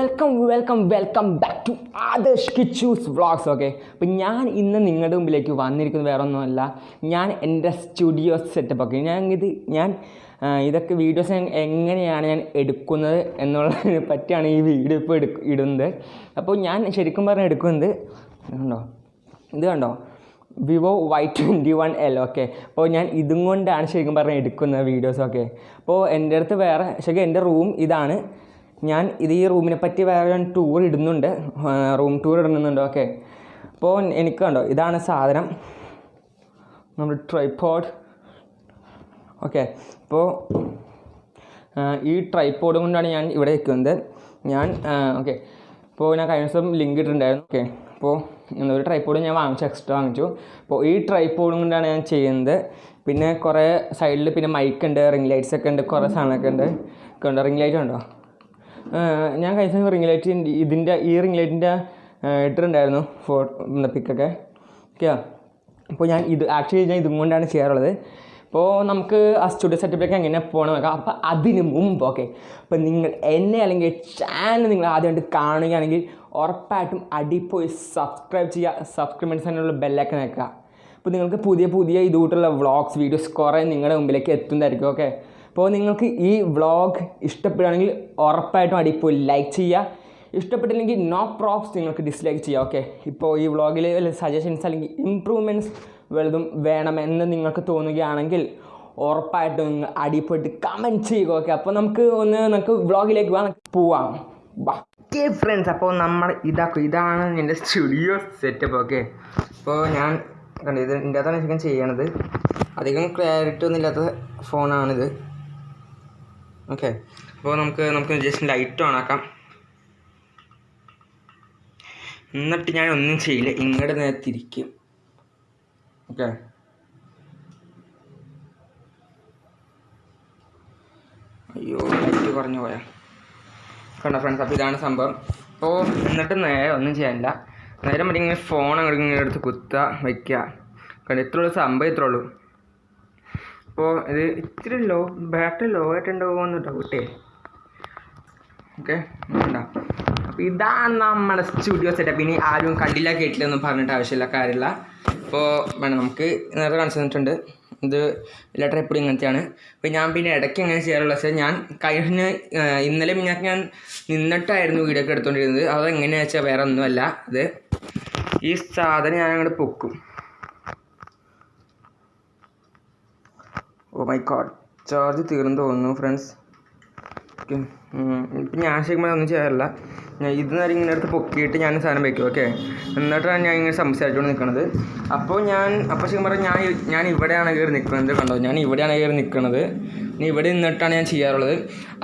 Welcome welcome welcome back to Adarsh Kichu's vlogs okay അപ്പം ഞാൻ ഇന്ന് നിങ്ങളുടെ മുമ്പിലേക്ക് വന്നിരിക്കുന്നത് വേറെ ഒന്നുമല്ല ഞാൻ എന്റെ സ്റ്റുഡിയോ സെറ്റപ്പ് ഒക്കെ. ഞാൻ ഇത് ഞാൻ ഇതൊക്കെ വീഡിയോസ് എങ്ങനെയാണ് ഞാൻ എടുക്കുന്നത് എന്നുള്ളതിനെ പറ്റിയാണ് ഈ വീഡിയോ ഇപ്പോൾ എടുക്ക ഇടുന്നത്. അപ്പോൾ ഞാൻ ശരിക്കും പറഞ്ഞാൽ എടുക്കുന്നത് കണ്ടോ? ഇത് കണ്ടോ? Vivo Y twenty one L okay അപ്പോൾ ഞാൻ ഇതും കൊണ്ടാണ് ശരിക്കും പറഞ്ഞാൽ എടുക്കുന്നത് വീഡിയോസൊക്കെ അപ്പോൾ എന്റെ അടുത്ത് വേറെ ശരിക്കും എന്റെ റൂം ഇതാണ്. ഞാൻ ഇത് ഈ റൂമിനെ പറ്റി വേറെ ടൂർ ഇടുന്നുണ്ട്. റൂം ടൂർ ഇടുന്നുണ്ട്. ഓക്കെ അപ്പോൾ എനിക്ക് കണ്ടോ ഇതാണ് സാധനം. നമ്മുടെ ട്രൈപ്പോഡ് ഓക്കെ അപ്പോൾ ഈ ട്രൈപ്പോഡ് കൊണ്ടാണ് ഞാൻ ഇവിടെ നിൽക്കുന്നത്. ഞാൻ ഓക്കെ അപ്പോൾ ഞാൻ കഴിഞ്ഞ ദിവസം ലിങ്ക് ഇട്ടിട്ടുണ്ടായിരുന്നു. ഓക്കെ അപ്പോൾ ഒരു ട്രൈപ്പോഡ് ഞാൻ വാങ്ങിച്ചു എക്സ്ട്രാ വാങ്ങിച്ചു. അപ്പോൾ ഈ ട്രൈപ്പോഡ് കൊണ്ടാണ് ഞാൻ ചെയ്യുന്നത്. പിന്നെ കുറേ സൈഡിൽ പിന്നെ മൈക്ക് ഉണ്ട് റിംഗ് ലൈറ്റ്സ് ഒക്കെ ഉണ്ട് കുറേ സാധനമൊക്കെ ഉണ്ട്. ഒക്കെ ഉണ്ട് റിംഗ് ലൈറ്റ് ഉണ്ടോ? ഞാൻ ദിവസം റിംഗ് ലൈറ്റ് ഇതിന്റെ ഈ റിംഗ് ലൈറ്റിന്റെ ഇട്ടിട്ടുണ്ടായിരുന്നു ഫോ പിക്കൊക്കെ. ഓക്കെയാ? അപ്പോൾ ഞാൻ ഇത് ആക്ച്വലി ഞാൻ ഇതും കൊണ്ടാണ് ചെയ്യാറുള്ളത്. അപ്പോൾ നമുക്ക് ആ സ്റ്റുഡിയോ സെറ്റപ്പിലേക്ക് എങ്ങനെ പോകണം നോക്കാം. അപ്പോൾ അതിന് മുമ്പ് ഓക്കെ. അപ്പോൾ നിങ്ങൾ എന്നെ അല്ലെങ്കിൽ ചാനൽ നിങ്ങൾ ആദ്യമായിട്ട് കാണുകയാണെങ്കിൽ ഉറപ്പായിട്ടും അടിപ്പോയി സബ്സ്ക്രൈബ് ചെയ്യുക. സബ്സ്ക്രൈബേഴ്സ് തന്നെയുള്ള ബെല്ലൊക്കെ നിൽക്കുക അപ്പോൾ നിങ്ങൾക്ക് പുതിയ പുതിയ ഇതുകൂട്ടുള്ള വ്ളോഗ്സ് വീഡിയോസ് കുറേ നിങ്ങളുടെ മുമ്പിലേക്ക് എത്തുന്നതായിരിക്കും ഓക്കെ. അപ്പോൾ നിങ്ങൾക്ക് ഈ വ്ളോഗ് ഇഷ്ടപ്പെടുകയാണെങ്കിൽ ഉറപ്പായിട്ടും അടിപ്പോയി ലൈക്ക് ചെയ്യുക. ഇഷ്ടപ്പെട്ടില്ലെങ്കിൽ നോ പ്രോപ്സ് നിങ്ങൾക്ക് ഡിസ്ലൈക്ക് ചെയ്യാം ഓക്കെ ഇപ്പോൾ ഈ വ്ളോഗിൽ വല്ല സജഷൻസ് അല്ലെങ്കിൽ ഇമ്പ്രൂവ്മെന്റ്സ് വലുതും വേണമെന്ന് നിങ്ങൾക്ക് തോന്നുകയാണെങ്കിൽ ഉറപ്പായിട്ടും നിങ്ങൾ അടിപ്പെട്ട് കമന്റ് ചെയ്യുക ഓക്കെ അപ്പോൾ നമുക്ക് ഒന്ന് നമുക്ക് വ്ളോഗിലേക്ക് പോകാം പോവാം. ഓക്കെ ഫ്രണ്ട്സ് അപ്പോൾ നമ്മൾ ഇതാക്കും ഇതാണ് എന്റെ സ്റ്റുഡിയോ സെറ്റപ്പ് ഓക്കെ അപ്പോൾ ഞാൻ കണ്ടു ഇത് ഇതിന്റെ അകത്താണ് ചെയ്യണത്. അധികം ക്ലാരിറ്റി ഒന്നും ഇല്ലാത്ത ഫോണാണിത് ഓക്കെ. അപ്പോൾ നമുക്ക് നമുക്ക് ജസ്റ്റ് ലൈറ്റ് ഓൺ ആക്കാം. എന്നിട്ട് ഞാൻ ഒന്നും ചെയ്യില്ല. ഇങ്ങോട്ട് നേരെ തിരിക്കും ഓക്കെ. അയ്യോ ലൈറ്റ് കുറഞ്ഞു പോയാ. കണ്ടോ ഫ്രണ്ട്സ് അപ്പോൾ ഇതാണ് സംഭവം. അപ്പോൾ എന്നിട്ട് നേരെ ഒന്നും ചെയ്യാനില്ല. നേരം മറ്റേ ഇങ്ങനെ ഫോൺ അങ്ങോട്ട് ഇങ്ങനെ എടുത്ത് കുത്തുക വയ്ക്കുക കണ്ടോ ഇത്രയുള്ളൂ സംഭവം ഇത്രേ ഉള്ളൂ. അപ്പോൾ ഇത് ഇത്തിരി ലോ ബാറ്ററി ലോ ആയിട്ടുണ്ടാവുമോ എന്ന് ഡൗട്ടേ ഓക്കെ ഉണ്ടാ അപ്പോൾ ഇതാണ് നമ്മുടെ സ്റ്റുഡിയോ സെറ്റപ്പ് ഇനി ആരും കണ്ടില്ല കേട്ടില്ല ഒന്നും പറഞ്ഞിട്ട് ആവശ്യമില്ല കാര്യമില്ല. അപ്പോൾ വേണം നമുക്ക് നേരത്തെ കാണിച്ചു തന്നിട്ടുണ്ട്. ഇത് ലെറ്റർ എപ്പോഴും ഇങ്ങനത്തെയാണ്. അപ്പോൾ ഞാൻ പിന്നെ ഇടയ്ക്ക് എങ്ങനെ ചെയ്യാറുള്ളത് വെച്ചാൽ ഞാൻ കഴിഞ്ഞ ഇന്നലെ മിഞ്ഞാക്ക് ഞാൻ നിന്നിട്ടായിരുന്നു വീഡിയോ ഒക്കെ എടുത്തുകൊണ്ടിരുന്നത് അതെങ്ങനെയാണെന്ന് വെച്ചാൽ വേറെ ഒന്നുമല്ല ഇത് ഈ സാധനം ഞാൻ അങ്ങോട്ട് പൊക്കും. ഓ മൈ ഗോഡ് ചാർജ് തീർന്നു തോന്നുന്നു ഫ്രണ്ട്സ് ഇപ്പം ഞാൻ ശരിക്കും ഒന്നും ചെയ്യാറില്ല. ഞാൻ ഇത് നേരം ഇങ്ങനെ അടുത്ത് പൊക്കിയിട്ട് ഞാൻ സാധനം വയ്ക്കും ഓക്കെ എന്നിട്ടാണ് ഞാൻ ഇങ്ങനെ സംസാരിച്ചുകൊണ്ട് നിൽക്കുന്നത് അപ്പോൾ ഞാൻ അപ്പോൾ ശരിക്കും പറഞ്ഞാൽ ഞാൻ ഞാൻ ഇവിടെയാണ് കയറി നിൽക്കുന്നത് കണ്ടോ? ഞാൻ ഇവിടെയാണ് കയറി നിൽക്കുന്നത് ഇനി ഇവിടെ നിന്നിട്ടാണ് ഞാൻ ചെയ്യാറുള്ളത്.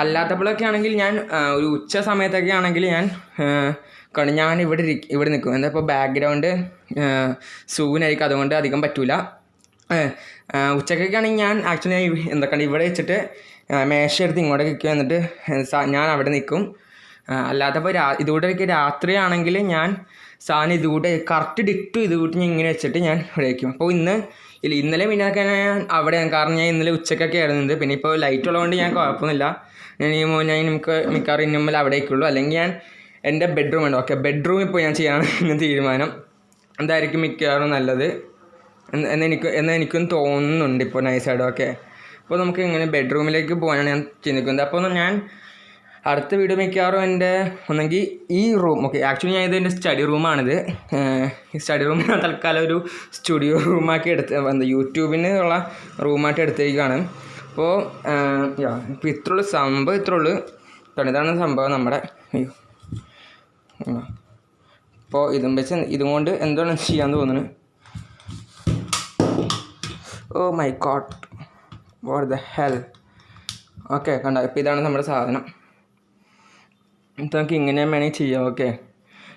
അല്ലാത്തപ്പോഴൊക്കെ ആണെങ്കിൽ ഞാൻ ഒരു ഉച്ച സമയത്തൊക്കെ ആണെങ്കിൽ ഞാൻ കണ്ട്. ഞാൻ ഇവിടെ ഇവിടെ നിൽക്കും എന്താ ഇപ്പോൾ ബാക്ക്ഗ്രൗണ്ട് സൂനായിരിക്കും അതുകൊണ്ട് അധികം പറ്റൂല. ഏഹ്, ആ, ഉച്ചക്കൊക്കെ ആണെങ്കിൽ ഞാൻ ആക്ച്വലി എന്തൊക്കെയാണ് ഇവിടെ വെച്ചിട്ട് മേശ എടുത്ത് ഇങ്ങോട്ട് നിൽക്കും എന്നിട്ട് ഞാൻ അവിടെ നിൽക്കും. അല്ലാത്തപ്പോൾ രാ ഇതുകൂടെ രാത്രിയാണെങ്കിൽ ഞാൻ സാധനം ഇതുകൂടെ കറക്റ്റ് ഡിക്റ്റു ഇതുകൂട്ടി ഞാൻ ഇങ്ങനെ വെച്ചിട്ട് ഞാൻ ഇവിടെ വയ്ക്കും അപ്പോൾ ഇന്ന് ഇല്ല ഇന്നലെ പിന്നൊക്കെ ഞാൻ അവിടെയാണ് കാരണം ഞാൻ ഇന്നലെ ഉച്ചക്കൊക്കെ ആയിരുന്നത് പിന്നെ ഇപ്പോൾ ലൈറ്റ് ഉള്ളതുകൊണ്ട് ഞാൻ കുഴപ്പമൊന്നുമില്ല. ഞാൻ ഈ ഞാൻ നമുക്ക് മിക്കവാറും ഇനി മുമ്പിൽ അവിടെ അല്ലെങ്കിൽ ഞാൻ എന്റെ ബെഡ്റൂം ഉണ്ട്. ഓക്കെ ബെഡ്റൂമിൽ പോയി ഞാൻ ചെയ്യാനാണ് എന്ന് തീരുമാനം. എന്തായിരിക്കും മിക്കവാറും നല്ലത്? എന്ന് എനിക്ക് എന്ന് എനിക്കും തോന്നുന്നുണ്ട് ഇപ്പോൾ നൈസായിട്ട് ഓക്കെ അപ്പോൾ നമുക്ക് ഇങ്ങനെ ബെഡ്റൂമിലേക്ക് പോകാനാണ് ഞാൻ ചിന്തിക്കുന്നത്. അപ്പോൾ ഞാൻ അടുത്ത വീഡിയോ മിക്കവാറും എന്റെ ഒന്നെങ്കിൽ ഈ റൂം ഓക്കെ ആക്ച്വലി ഞാൻ ഇത് എന്റെ സ്റ്റഡി റൂമാണിത് ഈ സ്റ്റഡി റൂം ഞാൻ തൽക്കാലം ഒരു സ്റ്റുഡിയോ റൂമാക്കി എടുത്ത് എന്താ യൂട്യൂബിന് ഉള്ള റൂമായിട്ട് എടുത്തേക്കാണ്. അപ്പോൾ ഇപ്പോൾ ഇപ്പോൾ ഇത്രയുള്ളൂ. സംഭവം ഇത്രയുള്ളൂ. ഉള്ളു ഇതാണ് സംഭവം നമ്മുടെ. അപ്പോൾ ഇതും വെച്ച് ഇതും കൊണ്ട് എന്താണ് ചെയ്യാൻ തോന്നുന്നു ഓ my God. What the hell. Okay കണ്ട? ഇപ്പോൾ ഇതാണ് നമ്മുടെ സാധനം. നമുക്ക് ഇങ്ങനെ വേണമെങ്കിൽ ചെയ്യാം ഓക്കെ?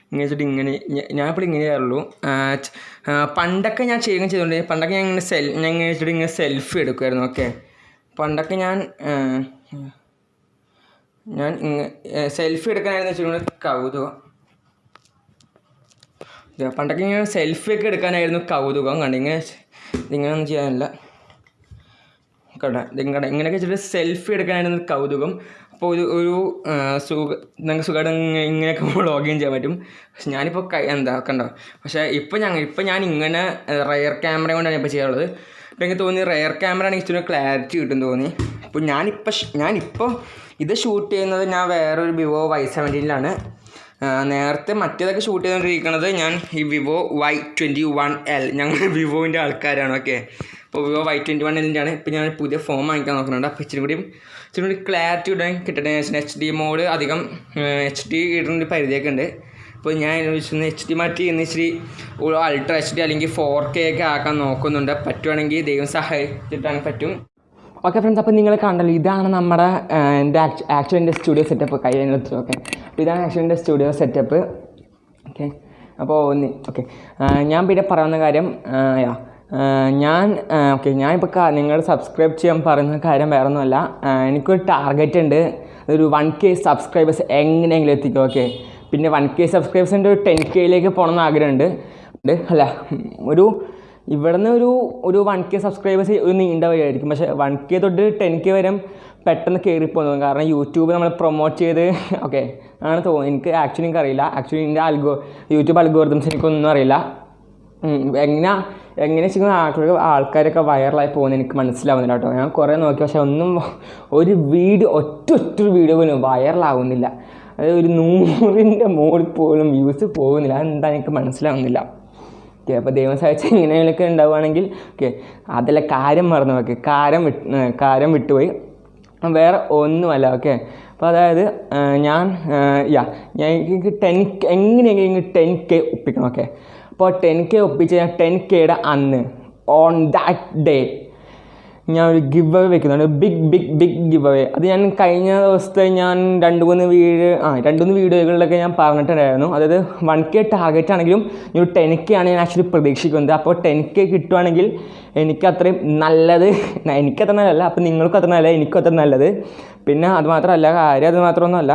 ഇങ്ങനെ വെച്ചിട്ട് ഇങ്ങനെ ഞാനിപ്പോൾ ഇങ്ങനെ ചെയ്യാറുള്ളൂ. പണ്ടൊക്കെ ഞാൻ ചെയ്യുകയും ചെയ്തുകൊണ്ട് പണ്ടൊക്കെ ഞാൻ ഇങ്ങനെ സെൽ ഞാൻ ഇങ്ങനെ വെച്ചിട്ട് ഇങ്ങനെ സെൽഫി എടുക്കുമായിരുന്നു ഓക്കെ? പണ്ടൊക്കെ ഞാൻ ഞാൻ സെൽഫി എടുക്കാനായിരുന്നു വെച്ചിട്ടുണ്ടെങ്കിൽ കൗതുകം. പണ്ടൊക്കെ ഇങ്ങനെ സെൽഫി ഒക്കെ എടുക്കാനായിരുന്നു കൗതുകം കണ്ട? ഒന്നും ചെയ്യാനില്ല. കണ്ട ഇങ്ങനെ ഇങ്ങനെയൊക്കെ വെച്ചിട്ട് സെൽഫി എടുക്കാനായിരുന്നു കൗതുകം. അപ്പോൾ ഒരു ഒരു സുഖ നിങ്ങൾക്ക് സുഖമായിട്ട് ഇങ്ങ- ഇങ്ങനെയൊക്കെ വ്ളോഗിങ് ചെയ്യാൻ പറ്റും. പക്ഷെ ഞാനിപ്പോൾ കൈ എന്താ കണ്ടോ? പക്ഷേ ഇപ്പോൾ ഞങ്ങൾ ഇപ്പോൾ ഞാൻ ഇങ്ങനെ റയർ ക്യാമറ കൊണ്ടാണ് ഇപ്പോൾ ചെയ്യാറുള്ളത്. അപ്പോൾ എനിക്ക് തോന്നി റയർ ക്യാമറ ആണ് ഇച്ചിരി ക്ലാരിറ്റി കിട്ടും തോന്നി. അപ്പോൾ ഞാനിപ്പോൾ ഞാനിപ്പോൾ ഇത് ഷൂട്ട് ചെയ്യുന്നത് ഞാൻ വേറൊരു വിവോ വൈ സെവന്റീനിലാണ് നേരത്തെ മറ്റേതൊക്കെ ഷൂട്ട് ചെയ്തുകൊണ്ടിരിക്കുന്നത് ഞാൻ ഈ Vivo Y twenty one L ഞങ്ങൾ വിവോന്റെ ആൾക്കാരാണ് ഓക്കെ അപ്പോൾ വിവോ വൈ ട്വന്റി വൺ എല്ലിന്റെയാണ് ഇപ്പോൾ ഞാൻ പുതിയ ഫോം വാങ്ങിക്കാൻ നോക്കുന്നുണ്ട്. അപ്പോൾ ഇച്ചിരി കൂടി ഇച്ചിരി കൂടി ക്ലാരിറ്റി ഇടാൻ കിട്ടട്ടെ എച്ച് ഡി മോഡ് അധികം എച്ച് ഡി ഇടുന്ന പരിധിയൊക്കെ ഉണ്ട്. അപ്പോൾ ഞാൻ ചോദിച്ചത് എച്ച് ഡി മാറ്റി ഇന്ന് ഇച്ചിരി അൾട്രാ എച്ച് ഡി അല്ലെങ്കിൽ ഫോർ കെ ഒക്കെ ആക്കാൻ നോക്കുന്നുണ്ട്. പറ്റുവാണെങ്കിൽ ദൈവം സഹായിച്ചിട്ടാണ് പറ്റും. ഓക്കെ ഫ്രണ്ട്സ് അപ്പോൾ നിങ്ങൾ കണ്ടല്ലോ ഇതാണ് നമ്മുടെ എന്റെ ആക്ച്വലിന്റെ സ്റ്റുഡിയോ സെറ്റപ്പ് കയ്യിലെടുത്തു ഓക്കെ അപ്പോൾ ഇതാണ് ആക്ച്വലിന്റെ സ്റ്റുഡിയോ സെറ്റപ്പ് ഓക്കെ അപ്പോൾ ഒന്ന് ഓക്കെ ഞാൻ പിന്നെ പറയുന്ന കാര്യം യാ ഞാൻ ഓക്കെ ഞാനിപ്പോൾ നിങ്ങൾ സബ്സ്ക്രൈബ് ചെയ്യാൻ പറയുന്ന കാര്യം വേറെ ഒന്നുമല്ല എനിക്കൊരു ടാർഗറ്റ് ഉണ്ട്. ഒരു വൺ കെ സബ്സ്ക്രൈബേഴ്സ് എങ്ങനെയെങ്കിലും എത്തിക്കും ഓക്കെ പിന്നെ വൺ കെ സബ്സ്ക്രൈബേഴ്സിന്റെ ഒരു ടെൻ കെയിലേക്ക് പോകണമെന്ന് ആഗ്രഹമുണ്ട്. അല്ല ഒരു ഇവിടുന്ന് ഒരു ഒരു വൺ കെ സബ്സ്ക്രൈബേഴ്സ് ഒരു നീണ്ട വഴിയായിരിക്കും. പക്ഷേ വൺ കെ തൊട്ട് ടെൻ കെ വരെ പെട്ടെന്ന് കയറിപ്പോകുന്നു കാരണം യൂട്യൂബ് നമ്മൾ പ്രൊമോട്ട് ചെയ്ത് ഓക്കെ ആണ് തോന്നുന്നു. എനിക്ക് ആക്ച്വലി എനിക്ക് അറിയില്ല. ആക്ച്വലി എന്റെ അൽഗോ യൂട്യൂബ് അൽഗോറിതംസ് എനിക്കൊന്നും അറിയില്ല. എങ്ങനെ എങ്ങനെ വെച്ചാൽ ആൾക്കാർ ആൾക്കാരൊക്കെ വൈറലായി പോകുന്നത് എനിക്ക് മനസ്സിലാവുന്നില്ല കേട്ടോ. ഞാൻ കുറേ നോക്കി പക്ഷേ ഒന്നും ഒരു വീഡിയോ ഒറ്റ ഒറ്റ വീഡിയോ പോലും വൈറലാവുന്നില്ല അതായത് ഒരു നൂറിന്റെ മോളിൽ പോലും വ്യൂസ് പോകുന്നില്ല. അതെന്താ എനിക്ക് മനസ്സിലാവുന്നില്ല. ഓക്കെ അപ്പോൾ ദൈവം സഹായിച്ച് ഇങ്ങനെയൊക്കെ ഉണ്ടാവുകയാണെങ്കിൽ ഓക്കെ അതിലെ കാര്യം മറന്നു ഓക്കെ കാരം വിട്ട് കാരം വിട്ടുപോയി. വേറെ ഒന്നുമല്ല ഓക്കെ. അപ്പോൾ അതായത് ഞാൻ യാ ഞാൻ എനിക്ക് ടെൻ എങ്ങനെയെങ്കിലും ടെൻ കെ ഒപ്പിക്കണം ഓക്കെ. അപ്പോൾ ടെൻ കെ ഒപ്പിച്ച് ഞാൻ ടെൻ കെയുടെ അന്ന് ഓൺ ദാറ്റ് ഡേ ഞാൻ ഒരു ഗിവ് അവേ വെക്കുന്നുണ്ട്. Big big big give away അത് ഞാൻ കഴിഞ്ഞ ദിവസത്തെ ഞാൻ രണ്ട് മൂന്ന് വീഡിയോ ആ രണ്ട് മൂന്ന് വീഡിയോകളിലൊക്കെ ഞാൻ പറഞ്ഞിട്ടുണ്ടായിരുന്നു. അതായത് വൺ കെ ടാർഗറ്റ് ആണെങ്കിലും ഒരു ടെൻ കെ ആണ് ഞാൻ ആക്ച്വലി പ്രതീക്ഷിക്കുന്നത്. അപ്പോൾ ടെൻ കെ കിട്ടുവാണെങ്കിൽ എനിക്ക് അത്രയും നല്ലത് എനിക്കത്ര നല്ലതല്ല അപ്പോൾ നിങ്ങൾക്കും അത്ര നല്ലത് എനിക്കും അത്ര നല്ലത്. പിന്നെ അത് മാത്രമല്ല കാര്യം അത് മാത്രമൊന്നുമല്ല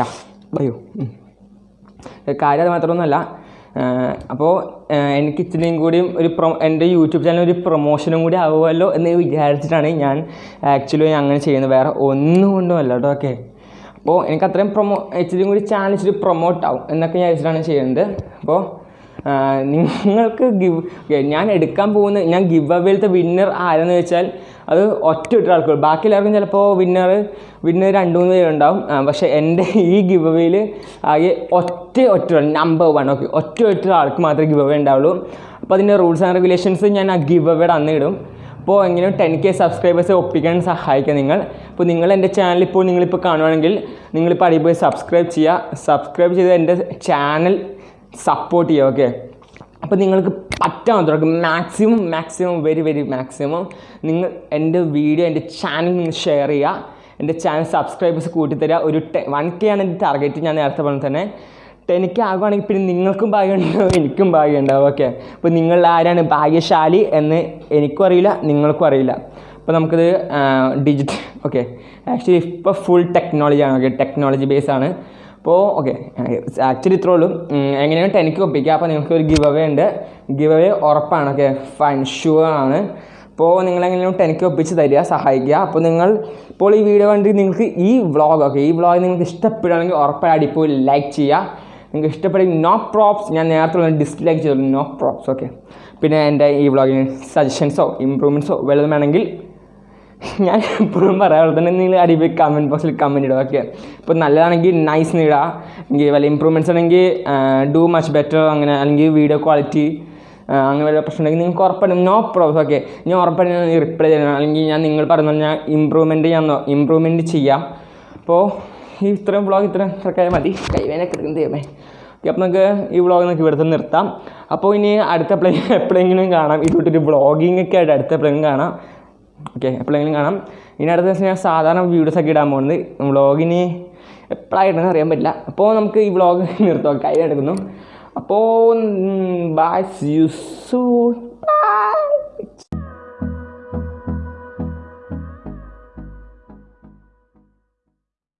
യാ ബയോ കാര്യം അത് മാത്രമൊന്നുമല്ല അപ്പോൾ എനിക്ക് ഇച്ചിരിയും കൂടിയും ഒരു പ്രൊ എന്റെ യൂട്യൂബ് ചാനൽ ഒരു പ്രൊമോഷനും കൂടി ആവുമല്ലോ എന്ന് വിചാരിച്ചിട്ടാണ് ഞാൻ ആക്ച്വലി അങ്ങനെ ചെയ്യുന്നത്. വേറെ ഒന്നും കൊണ്ടും അല്ല കേട്ടോ ഓക്കെ അപ്പോൾ എനിക്ക് അത്രയും പ്രൊമോ ഇച്ചിരിയും കൂടി ചാനൽ ഇച്ചിരി പ്രൊമോട്ട് ആവും എന്നൊക്കെ വിചാരിച്ചിട്ടാണ് ചെയ്യുന്നത്. അപ്പോൾ നിങ്ങൾക്ക് ഗിവ് ഞാൻ എടുക്കാൻ പോകുന്ന ഞാൻ ഗിവ് അവേലത്തെ വിന്നർ ആരെന്ന് വെച്ചാൽ അത് ഒറ്റ ഒറ്റ ആൾക്കുള്ളൂ ബാക്കി എല്ലാവർക്കും ചിലപ്പോൾ വിന്നർ വിന്നർ രണ്ട് മൂന്ന് പേരുണ്ടാവും. പക്ഷേ എന്റെ ഈ ഗിവ് അവേയിൽ ആകെ ഒറ്റ ഒറ്റ നമ്പർ വൺ ഓക്കെ ഒറ്റ ഒറ്റ ആൾക്ക് മാത്രമേ ഗിവ് അവേ ഉണ്ടാവുള്ളൂ. അപ്പോൾ അതിന്റെ റൂൾസ് ആൻഡ് റെഗുലേഷൻസ് ഞാൻ ആ ഗിവ് അവേയുടെ അന്ന് ഇടും. അപ്പോൾ എങ്ങനെ ടെൻ കെ സബ്സ്ക്രൈബേഴ്സ് ഒപ്പിക്കാൻ സഹായിക്കുക നിങ്ങൾ. അപ്പോൾ നിങ്ങൾ എന്റെ ചാനൽ ഇപ്പോൾ നിങ്ങളിപ്പോൾ കാണുവാണെങ്കിൽ നിങ്ങളിപ്പോൾ അടിപൊളി സബ്സ്ക്രൈബ് ചെയ്യുക. സബ്സ്ക്രൈബ് ചെയ്ത് എന്റെ ചാനൽ സപ്പോർട്ട് ചെയ്യുക ഓക്കെ അപ്പോൾ നിങ്ങൾക്ക് പറ്റാൻ തുടങ്ങും maximum maximum very very maximum നിങ്ങൾ എന്റെ വീഡിയോ എന്റെ ചാനൽ നിങ്ങൾ ഷെയർ ചെയ്യുക. എന്റെ ചാനൽ സബ്സ്ക്രൈബേഴ്സ് കൂട്ടിത്തരിക ഒരു ടെ വൺ കെ ആണ് എന്റെ ടാർഗറ്റ് ഞാൻ നേരത്തെ പറഞ്ഞ തന്നെ. ടെൻ ആകുവാണെങ്കിൽ പിന്നെ നിങ്ങൾക്കും ഭാഗ്യം ഉണ്ടാവും എനിക്കും ഭാഗ്യം ഉണ്ടാവും ഓക്കെ അപ്പോൾ നിങ്ങൾ ആരാണ് ഭാഗ്യശാലി എന്ന് എനിക്കും അറിയില്ല നിങ്ങൾക്കും അറിയില്ല. അപ്പോൾ നമുക്കിത് ഡിജിറ്റൽ ഓക്കെ ആക്ച്വലി ഇപ്പോൾ ഫുൾ ടെക്നോളജിയാണ് ഓക്കെ ടെക്നോളജി ബേസ് ആണ്. അപ്പോൾ ഓക്കെ ആക്ച്വലി ഇത്രേ ഉള്ളൂ. എങ്ങനെയാണ് ടെനിക്ക് ഒപ്പിക്കുക അപ്പോൾ നിങ്ങൾക്ക് ഒരു ഗിവ് അവേ ഉണ്ട്. ഗിവ് അവേ ഉറപ്പാണ് ഓക്കെ ഫൈൻ ഷുവർ ആണ്. അപ്പോൾ നിങ്ങൾ എങ്ങനെയാണ് ടെനിക്ക് ഒപ്പിച്ച് തരിക സഹായിക്കുക. അപ്പോൾ നിങ്ങൾ ഇപ്പോൾ ഈ വീഡിയോ കണ്ട് നിങ്ങൾക്ക് ഈ വ്ളോഗ് ഓക്കെ ഈ വ്ളോഗ് നിങ്ങൾക്ക് ഇഷ്ടപ്പെടുകയാണെങ്കിൽ ഉറപ്പായി അടിപ്പോൾ ലൈക്ക് ചെയ്യുക. നിങ്ങൾക്ക് ഇഷ്ടപ്പെടുക നോ പ്രോപ്സ് ഞാൻ നേരത്തെ ഡിസ്ലൈക്ക് ചെയ്തു നോ പ്രോപ്സ് ഓക്കെ പിന്നെ എന്റെ ഈ വ്ളോഗിന് സജഷൻസോ ഇമ്പ്രൂവ്മെന്റ്സോ വല്ലതും വേണമെങ്കിൽ ഞാൻ എപ്പോഴും പറയാറുള്ളത് തന്നെ നിങ്ങൾ അടിപൊളി കമന്റ് ബോക്സിൽ കമന്റ് ഇടുക ഓക്കെ ഇപ്പോൾ നല്ലതാണെങ്കിൽ നൈസ് ഇടുക എങ്കിൽ വല്ല ഇമ്പ്രൂവ്മെന്റ്സ് ആണെങ്കിൽ ഡു മച്ച് ബെറ്റർ അങ്ങനെ അല്ലെങ്കിൽ വീഡിയോ ക്വാളിറ്റി അങ്ങനെ വല്ല പ്രശ്നം ഉണ്ടെങ്കിൽ നിങ്ങൾക്ക് ഉറപ്പായിട്ടും നോ പ്രോബ്ലം ഓക്കെ ഞാൻ ഉറപ്പായിട്ടും ഞാൻ റിപ്ലൈ ചെയ്യണം അല്ലെങ്കിൽ ഞാൻ നിങ്ങൾ പറയുന്നത് ഞാൻ ഇമ്പ്രൂവ്മെന്റ് ഞാൻ ഇമ്പ്രൂവ്മെന്റ് ചെയ്യാം. അപ്പോൾ ഈ ഇത്രയും വ്ളോഗ് ഇത്രയും ഇത്രയൊക്കെ മതി. കൈവേനൊക്കെ എടുക്കുന്ന ദൈവമേ. ഓക്കെ അപ്പോൾ നമുക്ക് ഈ വ്ളോഗ് നമുക്ക് ഇവിടുത്തെ നിർത്താം. അപ്പോൾ ഇനി അടുത്ത പ്ലേ എപ്പോഴെങ്കിലും കാണാം. ഇതുകൊണ്ടൊരു വ്ളോഗിങ് ഒക്കെ ആയിട്ട് അടുത്ത എപ്പോഴെങ്കിലും കാണാം. ഓക്കെ എപ്പോഴെങ്കിലും കാണാം. ഇനി അടുത്ത ദിവസം ഞാൻ സാധാരണ വീഡിയോസ് ഒക്കെ ഇടാൻ പോകുന്നത്. വ്ളോഗിന് എപ്പോഴായിട്ടെന്ന് അറിയാൻ പറ്റില്ല. അപ്പോൾ നമുക്ക് ഈ വ്ളോഗ് നിർത്തുക കൈ എടുക്കുന്നു അപ്പോൾ ബൈ യു സൂ